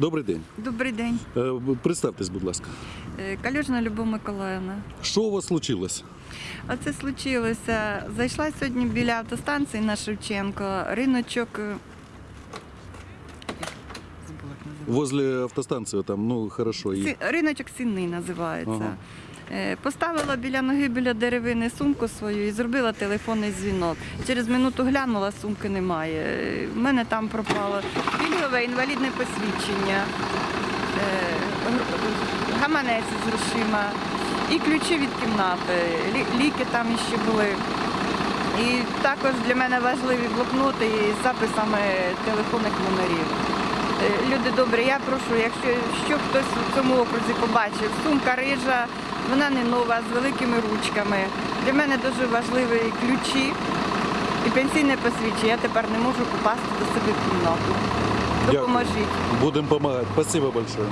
Добрий день. Добрий день. Е, Представтесь, будь ласка. Е, Калюжна Любов Миколаївна. Що у вас случилось? Оце случилося. Зайшла сьогодні біля автостанції на Шевченко. Риночок. е. Возле автостанції там, ну хорошо. Сі- Риночок Сінний називається. Ага. Е, Поставила біля ноги біля деревини сумку свою і зробила телефонний дзвінок. Через минуту глянула, сумки немає. Е, В мене там пропало пільгове інвалідне посвідчення, е, гаманець з грошима і ключі від кімнати. Ліки там іще були. І також для мене важливі блокноти із записами телефонних номерів. Е, Люди добрі, я прошу, якщо що хтось у цьому окрузі побачив, сумка рижа, вона не нова, з великими ручками. Для мене дуже важливі ключі і пенсійне посвідчення. Я тепер не можу попасти до себе в кімнату. Допоможіть. Будемо допомагати. Спасибо большое.